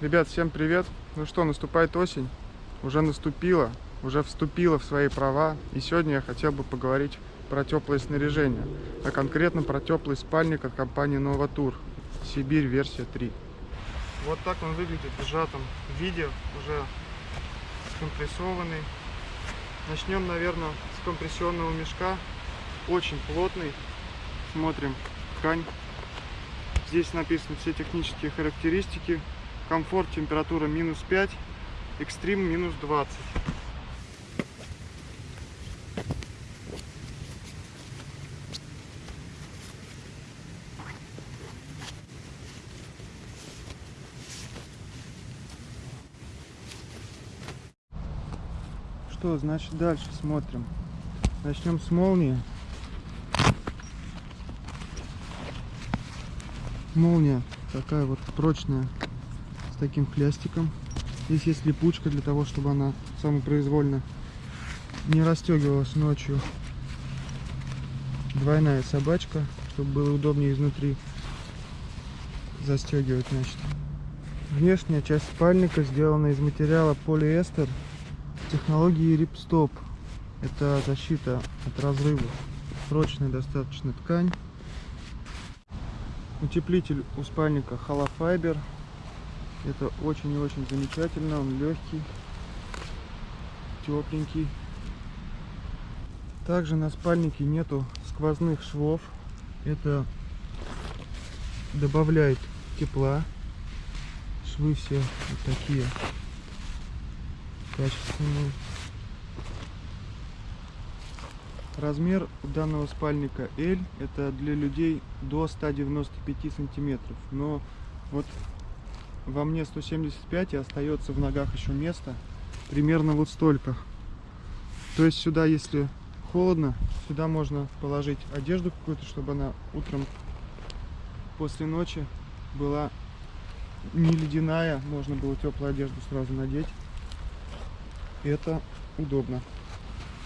Ребят, всем привет! Ну что, наступает осень, уже наступила, уже вступила в свои права. И сегодня я хотел бы поговорить про теплое снаряжение, а конкретно про теплый спальник от компании Новатур. Сибирь версия 3. Вот так он выглядит в сжатом виде, уже скомпрессованный. Начнем, наверное, с компрессионного мешка. Очень плотный. Смотрим ткань. Здесь написаны все технические характеристики. Комфорт, температура минус 5, экстрим минус 20. Что значит дальше смотрим? Начнем с молнии. Молния такая вот прочная таким хлястиком. Здесь есть липучка для того, чтобы она самопроизвольно не расстегивалась ночью. Двойная собачка, чтобы было удобнее изнутри застегивать, значит. Внешняя часть спальника сделана из материала полиэстер технологии рипстоп. Это защита от разрывов. Прочная достаточно ткань. Утеплитель у спальника Холофайбер. Это очень и очень замечательно. Он легкий, тепленький. Также на спальнике нету сквозных швов. Это добавляет тепла. Швы все вот такие качественные. Размер данного спальника L это для людей до 195 сантиметров. Но вот во мне 175 и остается в ногах еще место примерно вот столько. То есть сюда, если холодно, сюда можно положить одежду какую-то, чтобы она утром после ночи была не ледяная, можно было теплую одежду сразу надеть. Это удобно.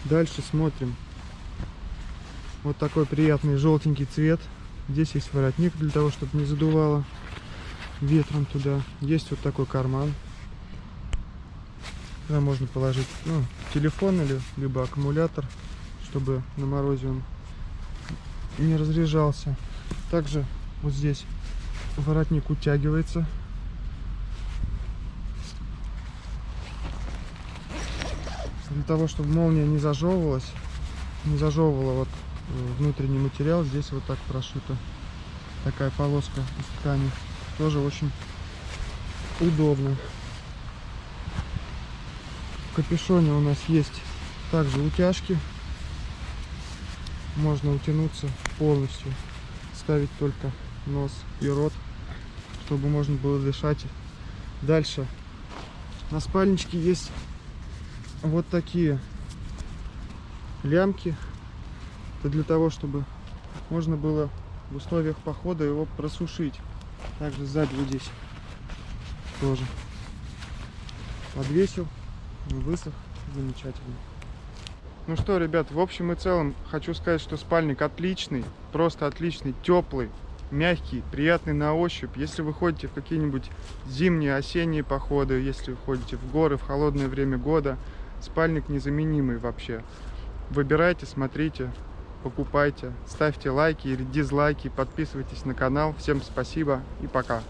Дальше смотрим. Вот такой приятный желтенький цвет. Здесь есть воротник для того, чтобы не задувало ветром туда. Есть вот такой карман. Туда можно положить ну, телефон или либо аккумулятор, чтобы на морозе он не разряжался. Также вот здесь воротник утягивается. Для того, чтобы молния не зажевывалась, не зажевывала вот внутренний материал. Здесь вот так прошита такая полоска из ткани. Тоже очень удобно. В капюшоне у нас есть также утяжки. Можно утянуться полностью. Ставить только нос и рот, чтобы можно было дышать. Дальше на спальничке есть вот такие лямки это для того, чтобы можно было в условиях похода его просушить. Также сзади вот здесь тоже подвесил, высох, замечательно. Ну что, ребят, в общем и целом хочу сказать, что спальник отличный, просто отличный, теплый, мягкий, приятный на ощупь. Если вы ходите в какие-нибудь зимние, осенние походы, если вы ходите в горы в холодное время года, спальник незаменимый вообще. Выбирайте, смотрите, покупайте, ставьте лайки или дизлайки, подписывайтесь на канал. Всем спасибо и пока.